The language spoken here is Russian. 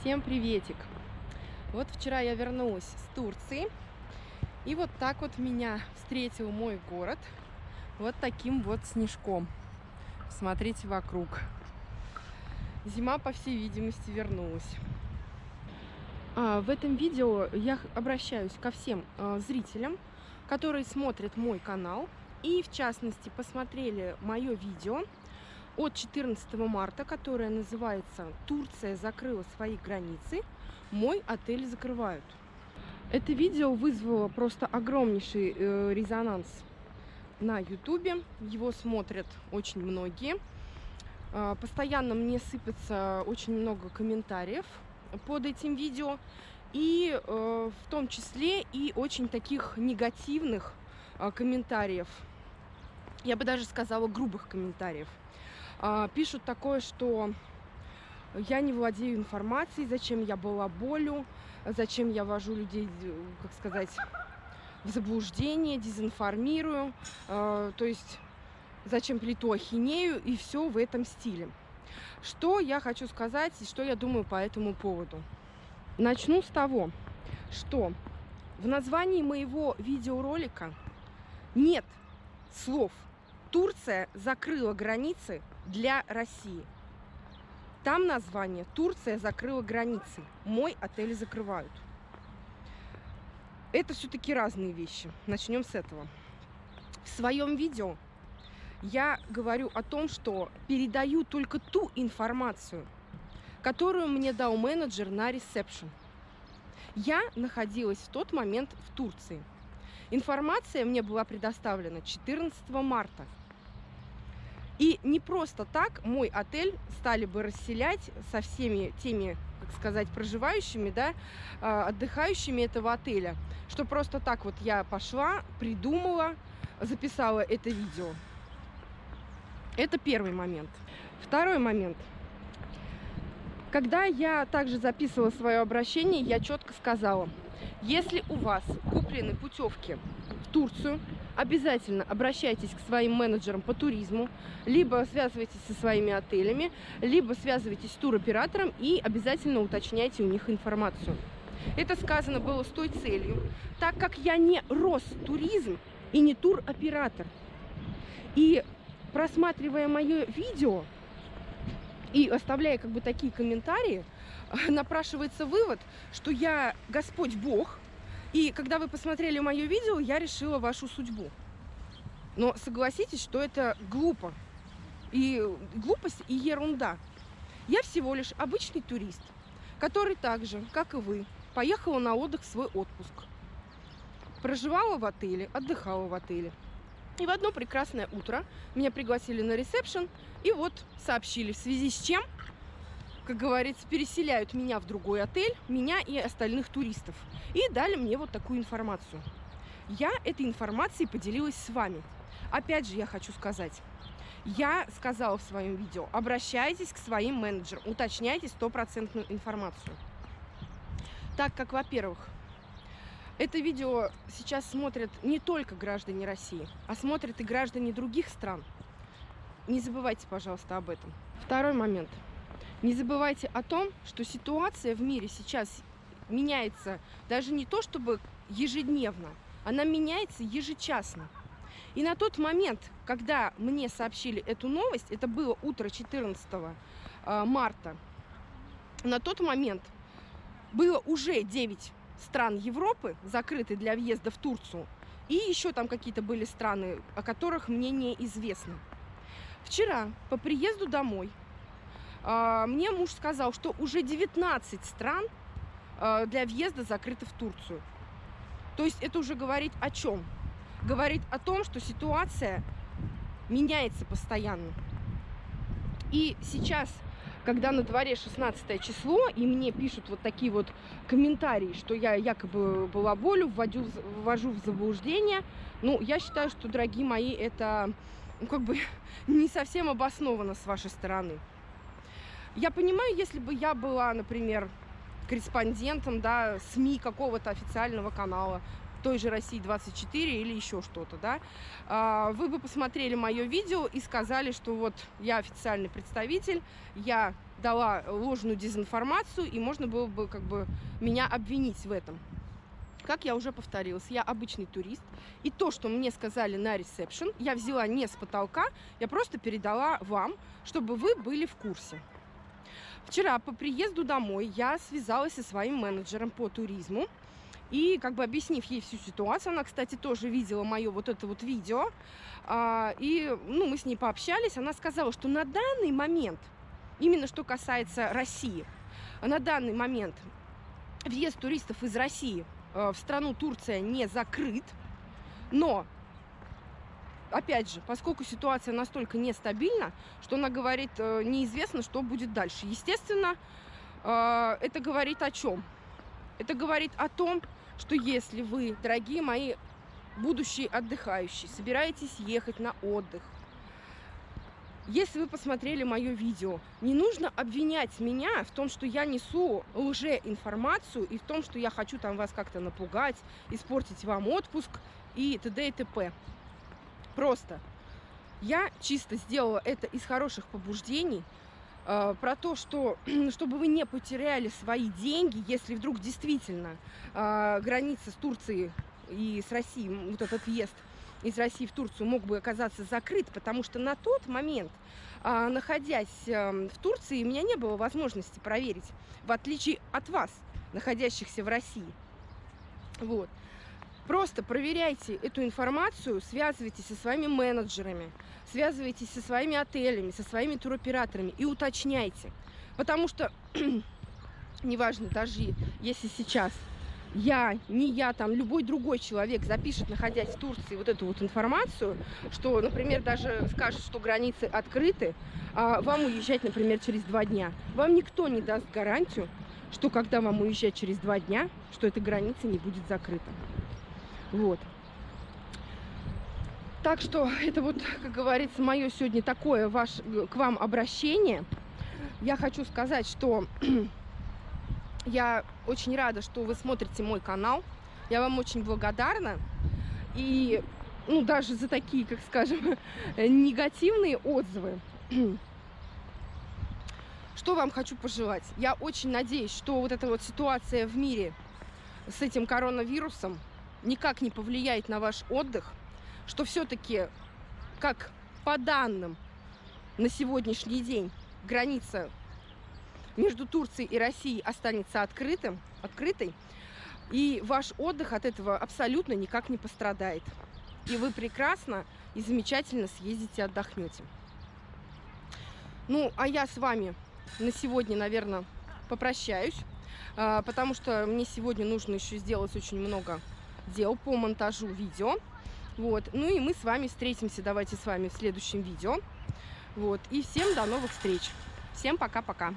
Всем приветик! Вот вчера я вернулась с Турции, и вот так вот меня встретил мой город, вот таким вот снежком. Смотрите вокруг. Зима, по всей видимости, вернулась. А, в этом видео я обращаюсь ко всем а, зрителям, которые смотрят мой канал, и в частности посмотрели мое видео от 14 марта, которая называется «Турция закрыла свои границы, мой отель закрывают». Это видео вызвало просто огромнейший э, резонанс на ютубе, его смотрят очень многие. Э, постоянно мне сыпется очень много комментариев под этим видео, и э, в том числе и очень таких негативных э, комментариев, я бы даже сказала грубых комментариев. А, пишут такое, что я не владею информацией, зачем я была болю, зачем я вожу людей, как сказать, в заблуждение, дезинформирую, а, то есть зачем плиту ахинею и все в этом стиле. Что я хочу сказать и что я думаю по этому поводу. Начну с того, что в названии моего видеоролика нет слов Турция закрыла границы для России. Там название «Турция закрыла границы». Мой отель закрывают. Это все-таки разные вещи. Начнем с этого. В своем видео я говорю о том, что передаю только ту информацию, которую мне дал менеджер на ресепшн. Я находилась в тот момент в Турции. Информация мне была предоставлена 14 марта. И не просто так мой отель стали бы расселять со всеми теми, как сказать, проживающими, да, а, отдыхающими этого отеля. Что просто так вот я пошла, придумала, записала это видео. Это первый момент. Второй момент. Когда я также записывала свое обращение, я четко сказала, если у вас куплены путевки Турцию, обязательно обращайтесь к своим менеджерам по туризму, либо связывайтесь со своими отелями, либо связывайтесь с туроператором и обязательно уточняйте у них информацию. Это сказано было с той целью, так как я не Ростуризм и не туроператор. И просматривая мое видео и оставляя как бы такие комментарии, напрашивается вывод, что я Господь Бог, и когда вы посмотрели мое видео, я решила вашу судьбу. Но согласитесь, что это глупо. И глупость, и ерунда. Я всего лишь обычный турист, который так же, как и вы, поехала на отдых в свой отпуск. Проживала в отеле, отдыхала в отеле. И в одно прекрасное утро меня пригласили на ресепшн и вот сообщили, в связи с чем как говорится, переселяют меня в другой отель, меня и остальных туристов. И дали мне вот такую информацию. Я этой информацией поделилась с вами. Опять же, я хочу сказать, я сказала в своем видео, обращайтесь к своим менеджерам, уточняйте стопроцентную информацию. Так как, во-первых, это видео сейчас смотрят не только граждане России, а смотрят и граждане других стран. Не забывайте, пожалуйста, об этом. Второй момент – не забывайте о том, что ситуация в мире сейчас меняется даже не то чтобы ежедневно, она меняется ежечасно. И на тот момент, когда мне сообщили эту новость, это было утро 14 э, марта, на тот момент было уже 9 стран Европы закрыты для въезда в Турцию, и еще там какие-то были страны, о которых мне неизвестно. Вчера по приезду домой мне муж сказал, что уже 19 стран а, для въезда закрыты в Турцию. То есть это уже говорит о чем? Говорит о том, что ситуация меняется постоянно. И сейчас, когда на дворе 16 число, и мне пишут вот такие вот комментарии, что я якобы была болю, вводю, ввожу в заблуждение, ну, я считаю, что, дорогие мои, это ну, как бы не совсем обосновано с вашей стороны. Я понимаю, если бы я была, например, корреспондентом, да, СМИ какого-то официального канала, той же России 24 или еще что-то, да, а, вы бы посмотрели мое видео и сказали, что вот я официальный представитель, я дала ложную дезинформацию, и можно было бы как бы меня обвинить в этом. Как я уже повторилась, я обычный турист, и то, что мне сказали на ресепшн, я взяла не с потолка, я просто передала вам, чтобы вы были в курсе. Вчера по приезду домой я связалась со своим менеджером по туризму, и как бы объяснив ей всю ситуацию, она, кстати, тоже видела мое вот это вот видео, а, и ну, мы с ней пообщались, она сказала, что на данный момент, именно что касается России, на данный момент въезд туристов из России Э, в страну Турция не закрыт, но опять же, поскольку ситуация настолько нестабильна, что она говорит, э, неизвестно, что будет дальше. Естественно, э, это говорит о чем? Это говорит о том, что если вы, дорогие мои будущие отдыхающие, собираетесь ехать на отдых, если вы посмотрели мое видео, не нужно обвинять меня в том, что я несу лжеинформацию и в том, что я хочу там вас как-то напугать, испортить вам отпуск и т.д. и т.п. Просто я чисто сделала это из хороших побуждений, э, про то, что чтобы вы не потеряли свои деньги, если вдруг действительно э, граница с Турцией и с Россией, вот этот въезд из России в Турцию мог бы оказаться закрыт, потому что на тот момент, а, находясь в Турции, у меня не было возможности проверить, в отличие от вас, находящихся в России. Вот. Просто проверяйте эту информацию, связывайтесь со своими менеджерами, связывайтесь со своими отелями, со своими туроператорами и уточняйте. Потому что, неважно, даже если сейчас я, не я, там, любой другой человек запишет, находясь в Турции, вот эту вот информацию, что, например, даже скажет, что границы открыты, а вам уезжать, например, через два дня. Вам никто не даст гарантию, что когда вам уезжать через два дня, что эта граница не будет закрыта. Вот. Так что это вот, как говорится, мое сегодня такое ваш, к вам обращение. Я хочу сказать, что я очень рада, что вы смотрите мой канал. Я вам очень благодарна. И ну, даже за такие, как скажем, негативные отзывы. Что вам хочу пожелать? Я очень надеюсь, что вот эта вот ситуация в мире с этим коронавирусом никак не повлияет на ваш отдых, что все-таки, как по данным на сегодняшний день, граница между Турцией и Россией останется открытым, открытой, и ваш отдых от этого абсолютно никак не пострадает. И вы прекрасно и замечательно съездите отдохнете. Ну, а я с вами на сегодня, наверное, попрощаюсь, а, потому что мне сегодня нужно еще сделать очень много дел по монтажу видео. Вот. Ну и мы с вами встретимся, давайте с вами в следующем видео. Вот. И всем до новых встреч. Всем пока-пока.